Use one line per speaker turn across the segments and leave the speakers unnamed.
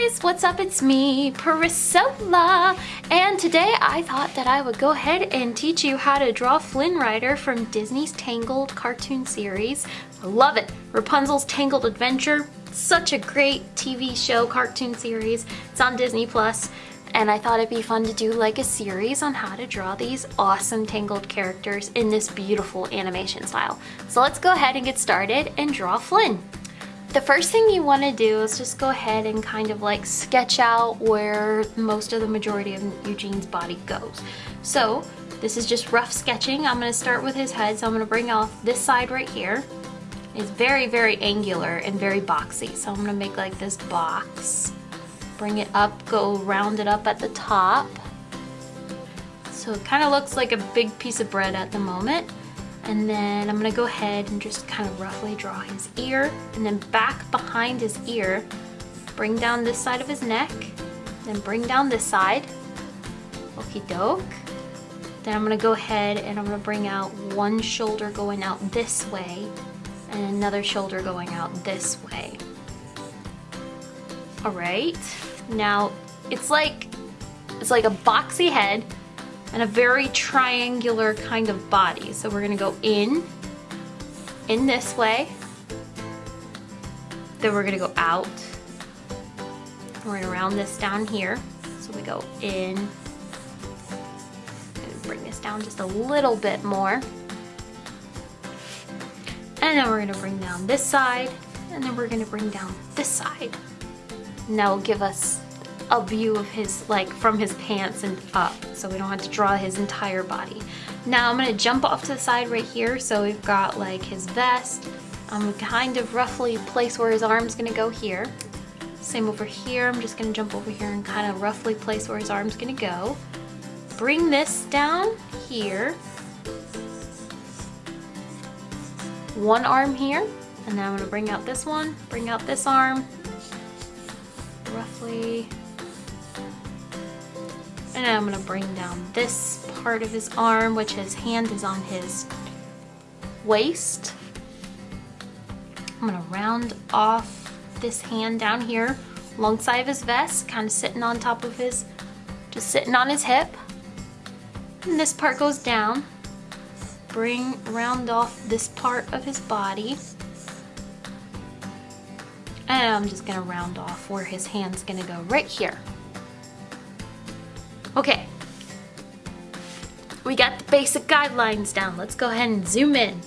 guys, what's up? It's me, Priscilla, and today I thought that I would go ahead and teach you how to draw Flynn Rider from Disney's Tangled cartoon series. I love it. Rapunzel's Tangled Adventure, such a great TV show cartoon series. It's on Disney Plus, and I thought it'd be fun to do like a series on how to draw these awesome Tangled characters in this beautiful animation style. So let's go ahead and get started and draw Flynn. The first thing you want to do is just go ahead and kind of like sketch out where most of the majority of Eugene's body goes. So this is just rough sketching. I'm going to start with his head. So I'm going to bring off this side right here. It's very, very angular and very boxy. So I'm going to make like this box. Bring it up, go round it up at the top. So it kind of looks like a big piece of bread at the moment. And then I'm gonna go ahead and just kind of roughly draw his ear and then back behind his ear, bring down this side of his neck, then bring down this side. Okie doke. Then I'm gonna go ahead and I'm gonna bring out one shoulder going out this way and another shoulder going out this way. All right, now it's like, it's like a boxy head and a very triangular kind of body. So we're gonna go in, in this way, then we're gonna go out. We're gonna round this down here. So we go in, And bring this down just a little bit more. And then we're gonna bring down this side, and then we're gonna bring down this side. And that will give us a view of his, like from his pants and up, so we don't have to draw his entire body. Now I'm gonna jump off to the side right here, so we've got like his vest. I'm kind of roughly place where his arm's gonna go here. Same over here, I'm just gonna jump over here and kind of roughly place where his arm's gonna go. Bring this down here. One arm here, and then I'm gonna bring out this one, bring out this arm, roughly and I'm gonna bring down this part of his arm, which his hand is on his waist. I'm gonna round off this hand down here alongside of his vest, kind of sitting on top of his, just sitting on his hip. And this part goes down. Bring, round off this part of his body. And I'm just gonna round off where his hand's gonna go right here. Okay, we got the basic guidelines down. Let's go ahead and zoom in.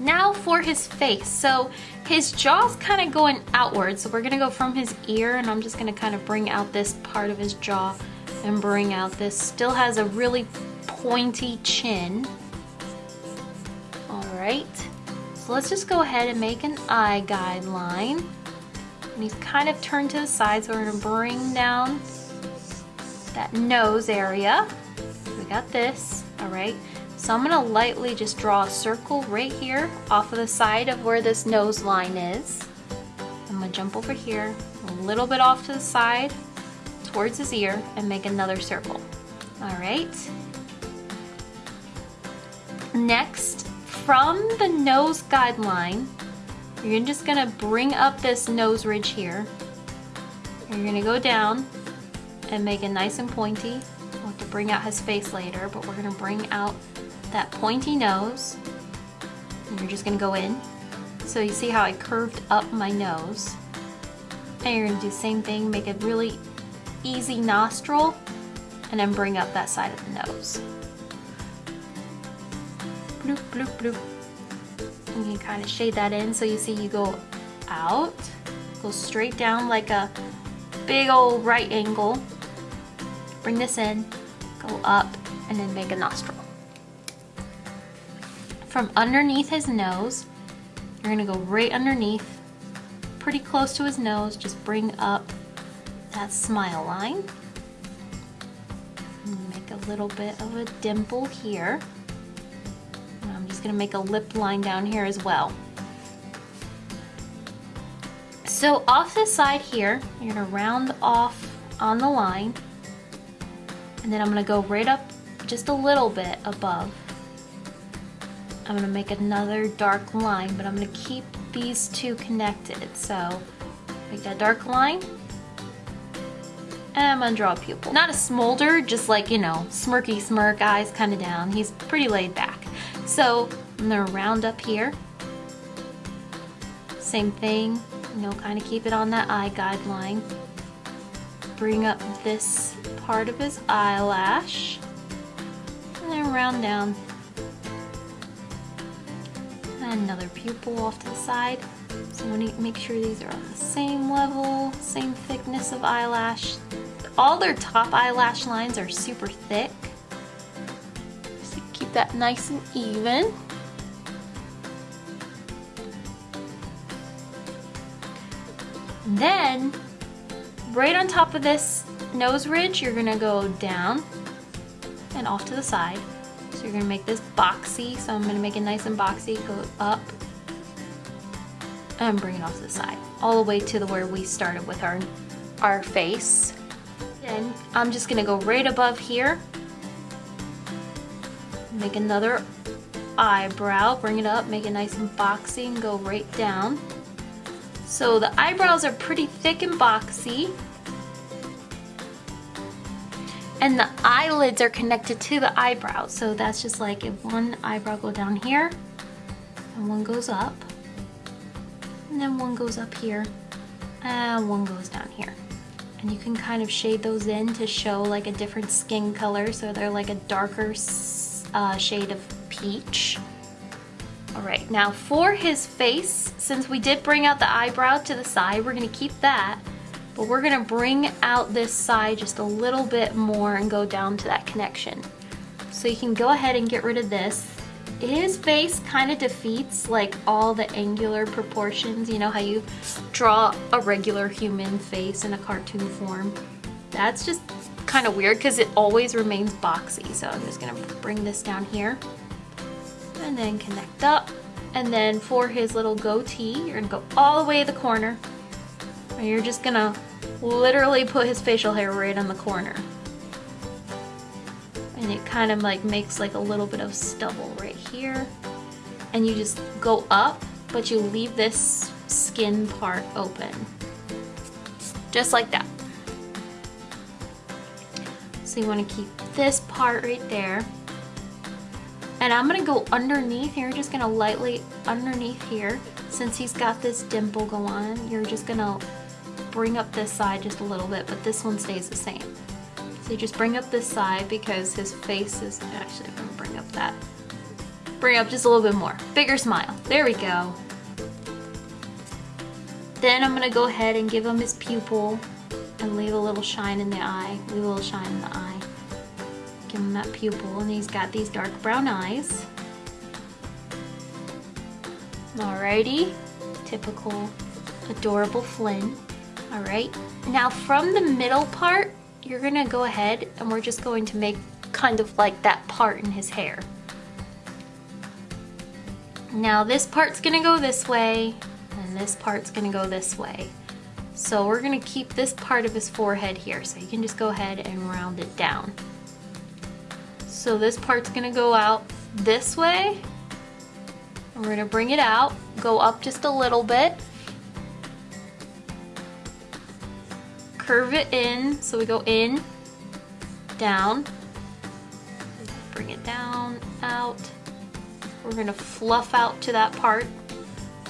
Now for his face. So his jaw's kind of going outward. So we're gonna go from his ear and I'm just gonna kind of bring out this part of his jaw and bring out this. Still has a really pointy chin. All right, so let's just go ahead and make an eye guideline. And he's kind of turned to the side, so we're gonna bring down that nose area. We got this, all right? So I'm gonna lightly just draw a circle right here off of the side of where this nose line is. I'm gonna jump over here, a little bit off to the side towards his ear and make another circle. All right. Next, from the nose guideline, you're just gonna bring up this nose ridge here. You're gonna go down and make it nice and pointy. We'll have to bring out his face later, but we're gonna bring out that pointy nose. And you're just gonna go in. So you see how I curved up my nose. And you're gonna do the same thing, make a really easy nostril, and then bring up that side of the nose. Bloop, bloop, bloop. And you kind of shade that in so you see you go out, go straight down like a big old right angle, Bring this in, go up, and then make a nostril. From underneath his nose, you're gonna go right underneath, pretty close to his nose, just bring up that smile line. Make a little bit of a dimple here. And I'm just gonna make a lip line down here as well. So off the side here, you're gonna round off on the line and then I'm gonna go right up just a little bit above. I'm gonna make another dark line, but I'm gonna keep these two connected. So make that dark line, And I'm gonna draw a pupil. Not a smolder, just like, you know, smirky smirk, eyes kind of down. He's pretty laid back. So I'm gonna round up here. Same thing, you know, kind of keep it on that eye guideline. Bring up this part of his eyelash. And then round down. And another pupil off to the side. So I want to make sure these are on the same level, same thickness of eyelash. All their top eyelash lines are super thick. So keep that nice and even. Then, right on top of this nose ridge, you're gonna go down and off to the side. So you're gonna make this boxy. So I'm gonna make it nice and boxy, go up and bring it off to the side. All the way to the where we started with our, our face. Then I'm just gonna go right above here. Make another eyebrow, bring it up, make it nice and boxy and go right down. So the eyebrows are pretty thick and boxy. And the eyelids are connected to the eyebrows. So that's just like if one eyebrow go down here and one goes up. And then one goes up here and one goes down here. And you can kind of shade those in to show like a different skin color. So they're like a darker uh, shade of peach. All right, now for his face, since we did bring out the eyebrow to the side, we're gonna keep that, but we're gonna bring out this side just a little bit more and go down to that connection. So you can go ahead and get rid of this. His face kind of defeats like all the angular proportions. You know how you draw a regular human face in a cartoon form? That's just kind of weird because it always remains boxy. So I'm just gonna bring this down here and then connect up. And then for his little goatee, you're gonna go all the way to the corner. And you're just gonna literally put his facial hair right on the corner. And it kind of like makes like a little bit of stubble right here. And you just go up, but you leave this skin part open. Just like that. So you wanna keep this part right there. And I'm gonna go underneath, you're just gonna lightly underneath here. Since he's got this dimple go on, you're just gonna bring up this side just a little bit, but this one stays the same. So you just bring up this side because his face is, actually I'm gonna bring up that. Bring up just a little bit more. Bigger smile, there we go. Then I'm gonna go ahead and give him his pupil and leave a little shine in the eye, leave a little shine in the eye. Give him that pupil and he's got these dark brown eyes. Alrighty, typical adorable Flynn. Alright, now from the middle part, you're gonna go ahead and we're just going to make kind of like that part in his hair. Now this part's gonna go this way and this part's gonna go this way. So we're gonna keep this part of his forehead here. So you can just go ahead and round it down. So this part's gonna go out this way. We're gonna bring it out, go up just a little bit. Curve it in, so we go in, down, bring it down, out. We're gonna fluff out to that part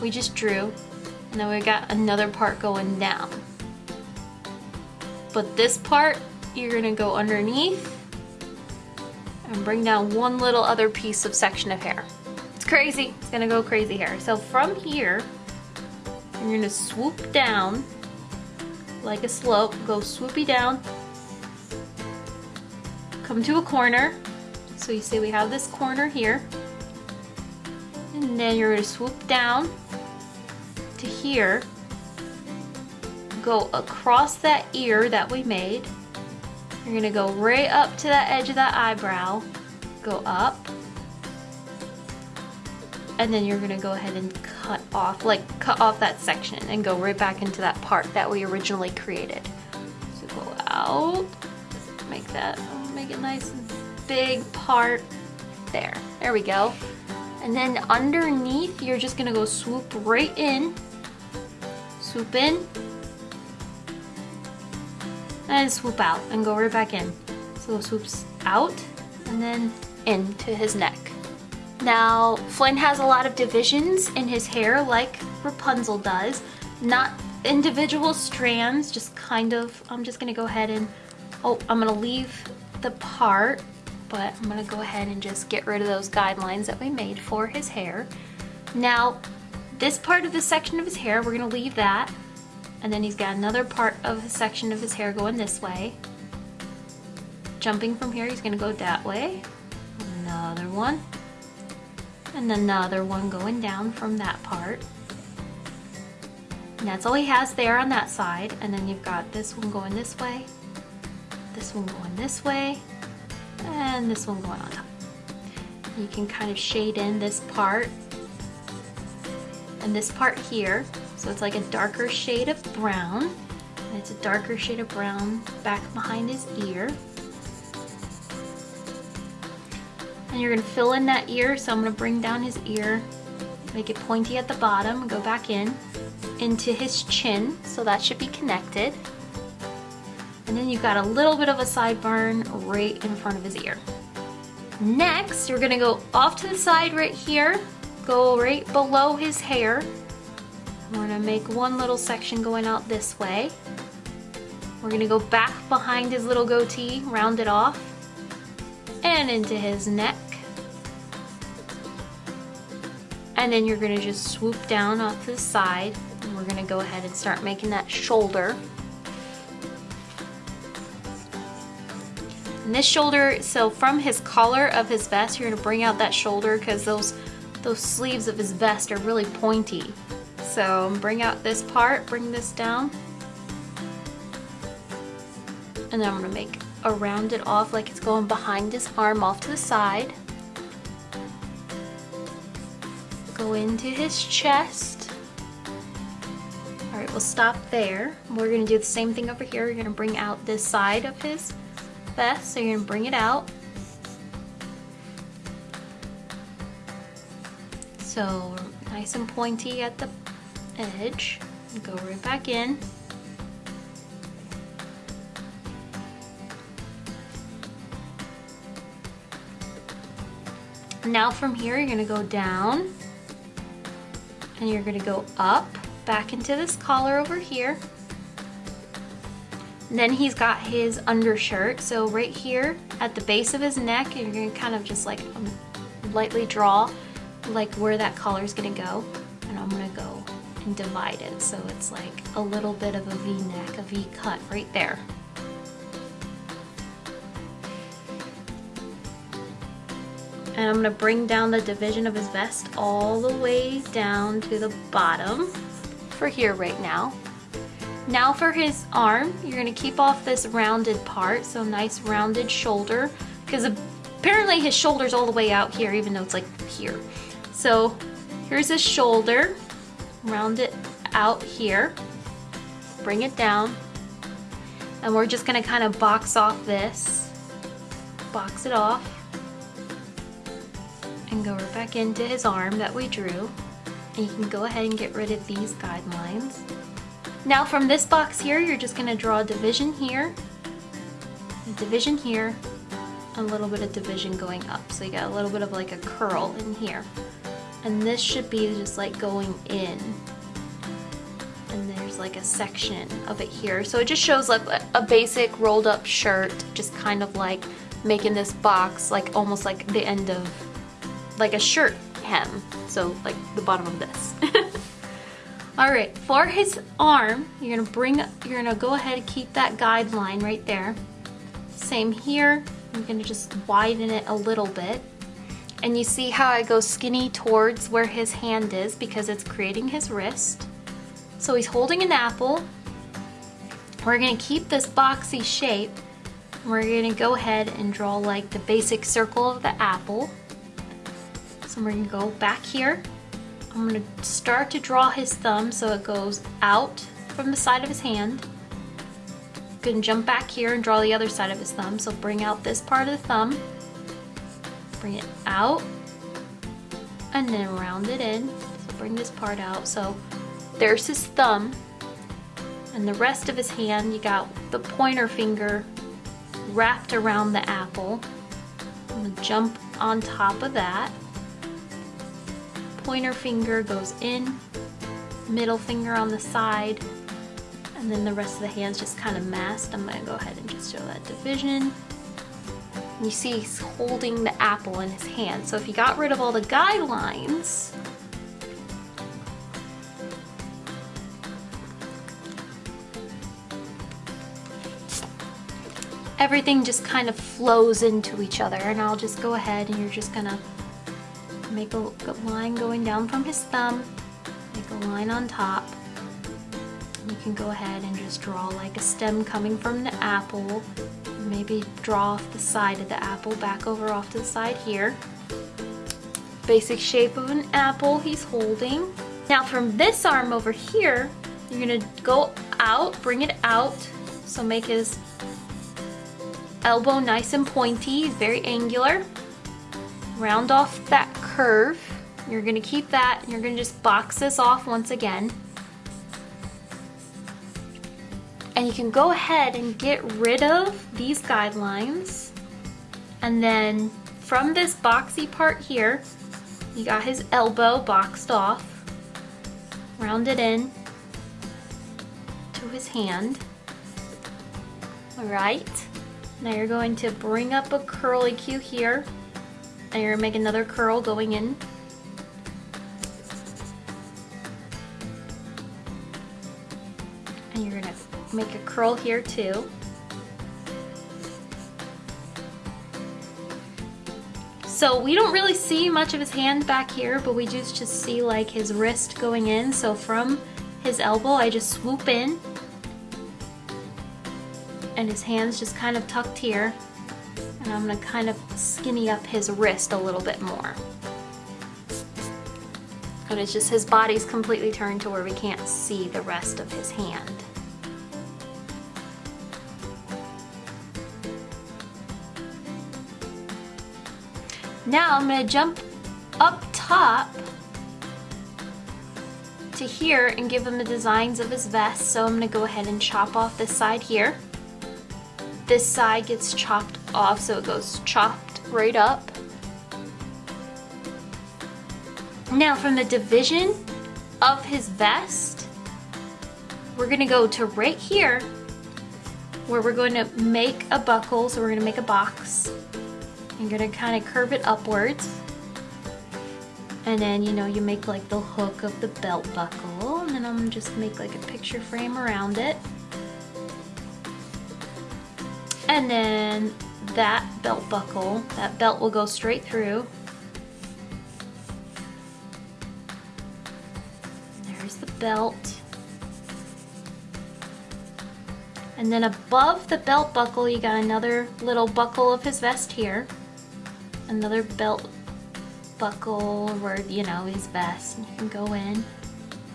we just drew. And then we got another part going down. But this part, you're gonna go underneath and bring down one little other piece of section of hair. It's crazy, it's gonna go crazy here. So from here, you're gonna swoop down like a slope, go swoopy down, come to a corner. So you see we have this corner here. And then you're gonna swoop down to here, go across that ear that we made, you're gonna go right up to that edge of that eyebrow, go up, and then you're gonna go ahead and cut off, like cut off that section and go right back into that part that we originally created. So go out, make that, make it nice and big part. There, there we go. And then underneath, you're just gonna go swoop right in, swoop in, and swoop out and go right back in. So swoops out and then into his neck. Now, Flynn has a lot of divisions in his hair like Rapunzel does. Not individual strands, just kind of, I'm just gonna go ahead and, oh, I'm gonna leave the part, but I'm gonna go ahead and just get rid of those guidelines that we made for his hair. Now, this part of the section of his hair, we're gonna leave that. And then he's got another part of the section of his hair going this way. Jumping from here, he's gonna go that way. Another one and another one going down from that part. And that's all he has there on that side. And then you've got this one going this way, this one going this way, and this one going on top. You can kind of shade in this part and this part here. So it's like a darker shade of brown. And it's a darker shade of brown back behind his ear. And you're gonna fill in that ear, so I'm gonna bring down his ear, make it pointy at the bottom, go back in, into his chin, so that should be connected. And then you've got a little bit of a sideburn right in front of his ear. Next, you're gonna go off to the side right here, go right below his hair. We're gonna make one little section going out this way. We're gonna go back behind his little goatee, round it off, and into his neck. And then you're gonna just swoop down off to the side and we're gonna go ahead and start making that shoulder. And this shoulder, so from his collar of his vest, you're gonna bring out that shoulder because those, those sleeves of his vest are really pointy. So bring out this part, bring this down. And then I'm gonna make a rounded off like it's going behind his arm off to the side. Go into his chest. All right, we'll stop there. We're gonna do the same thing over here. You're gonna bring out this side of his vest, so you're gonna bring it out. So nice and pointy at the edge. Go right back in. Now from here, you're gonna go down and you're gonna go up back into this collar over here. And then he's got his undershirt. So right here at the base of his neck, you're gonna kind of just like um, lightly draw like where that collar is gonna go. And I'm gonna go and divide it. So it's like a little bit of a V-neck, a V-cut right there. And I'm gonna bring down the division of his vest all the way down to the bottom for here right now. Now for his arm, you're gonna keep off this rounded part, so nice rounded shoulder, because apparently his shoulder's all the way out here, even though it's like here. So here's his shoulder, round it out here, bring it down, and we're just gonna kind of box off this, box it off, go right back into his arm that we drew. And you can go ahead and get rid of these guidelines. Now from this box here, you're just gonna draw a division here, a division here, a little bit of division going up. So you got a little bit of like a curl in here. And this should be just like going in. And there's like a section of it here. So it just shows like a basic rolled up shirt, just kind of like making this box like almost like the end of like a shirt hem. So like the bottom of this. All right, for his arm, you're gonna bring, you're gonna go ahead and keep that guideline right there. Same here, I'm gonna just widen it a little bit. And you see how I go skinny towards where his hand is because it's creating his wrist. So he's holding an apple. We're gonna keep this boxy shape. We're gonna go ahead and draw like the basic circle of the apple. So we're gonna go back here. I'm gonna start to draw his thumb so it goes out from the side of his hand. Gonna jump back here and draw the other side of his thumb. So bring out this part of the thumb, bring it out, and then round it in. So bring this part out. So there's his thumb. And the rest of his hand, you got the pointer finger wrapped around the apple. I'm gonna jump on top of that. Pointer finger goes in, middle finger on the side, and then the rest of the hand's just kind of masked. I'm gonna go ahead and just show that division. You see he's holding the apple in his hand. So if you got rid of all the guidelines, everything just kind of flows into each other and I'll just go ahead and you're just gonna make a, line going down from his thumb, make a line on top. You can go ahead and just draw like a stem coming from the apple. Maybe draw off the side of the apple back over off to the side here. Basic shape of an apple he's holding. Now from this arm over here, you're gonna go out, bring it out. So make his elbow nice and pointy, very angular. Round off that curve. You're gonna keep that, you're gonna just box this off once again. And you can go ahead and get rid of these guidelines. And then from this boxy part here, you got his elbow boxed off. rounded in to his hand. All right. Now you're going to bring up a curly cue here and you're gonna make another curl going in. And you're gonna make a curl here too. So we don't really see much of his hand back here, but we just, just see like his wrist going in. So from his elbow, I just swoop in and his hands just kind of tucked here. And I'm gonna kind of skinny up his wrist a little bit more. But it's just his body's completely turned to where we can't see the rest of his hand. Now I'm gonna jump up top to here and give him the designs of his vest. So I'm gonna go ahead and chop off this side here this side gets chopped off so it goes chopped right up. Now from the division of his vest, we're gonna go to right here where we're going to make a buckle. So we're gonna make a box. I'm gonna kind of curve it upwards. And then, you know, you make like the hook of the belt buckle. And then I'm just make like a picture frame around it. And then that belt buckle, that belt will go straight through. There's the belt. And then above the belt buckle, you got another little buckle of his vest here. Another belt buckle where, you know, his vest. And you can go in,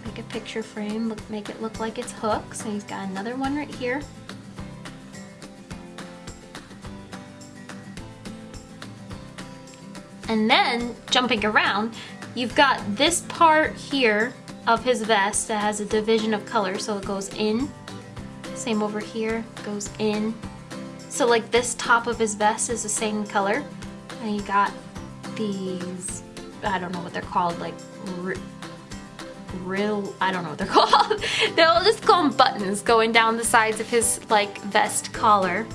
make a picture frame, look, make it look like it's hooked. So he's got another one right here. And then, jumping around, you've got this part here of his vest that has a division of color. So it goes in, same over here, goes in. So like this top of his vest is the same color. And you got these, I don't know what they're called, like real, I don't know what they're called. They'll just call them buttons going down the sides of his like vest collar.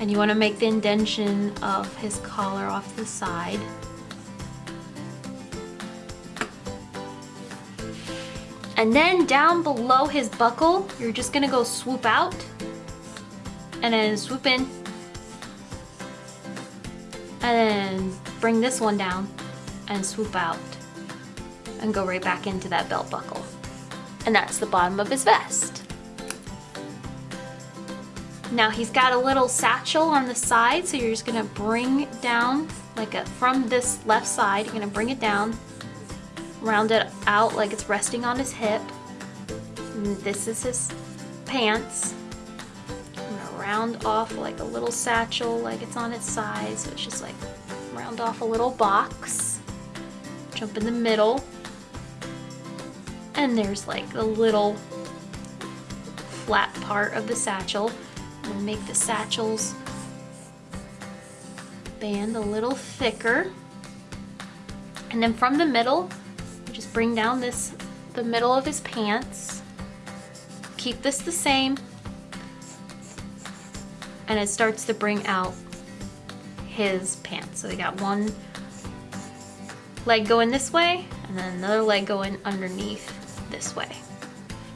And you want to make the indention of his collar off the side. And then down below his buckle, you're just gonna go swoop out and then swoop in and then bring this one down and swoop out and go right back into that belt buckle. And that's the bottom of his vest. Now he's got a little satchel on the side, so you're just gonna bring down like a, from this left side, you're gonna bring it down round it out like it's resting on his hip. And this is his pants. I'm gonna round off like a little satchel like it's on its side. So it's just like round off a little box. Jump in the middle. And there's like a little flat part of the satchel. And make the satchel's band a little thicker. And then from the middle, just bring down this, the middle of his pants. Keep this the same. And it starts to bring out his pants. So we got one leg going this way and then another leg going underneath this way.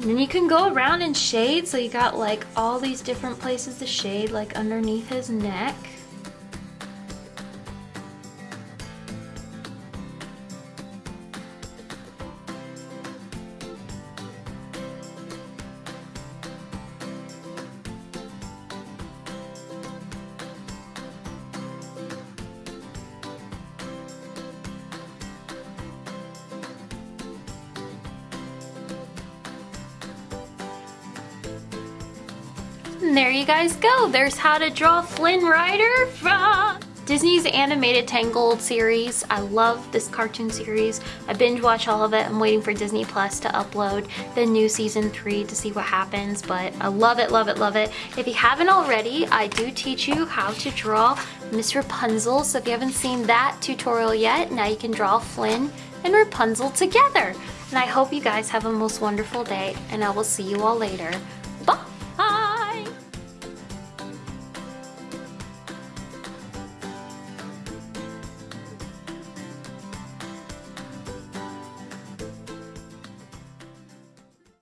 And you can go around and shade. So you got like all these different places to shade like underneath his neck. Go. There's how to draw Flynn Rider from Disney's animated Tangled series. I love this cartoon series. I binge watch all of it. I'm waiting for Disney Plus to upload the new season three to see what happens, but I love it, love it, love it. If you haven't already, I do teach you how to draw Miss Rapunzel. So if you haven't seen that tutorial yet, now you can draw Flynn and Rapunzel together. And I hope you guys have a most wonderful day and I will see you all later.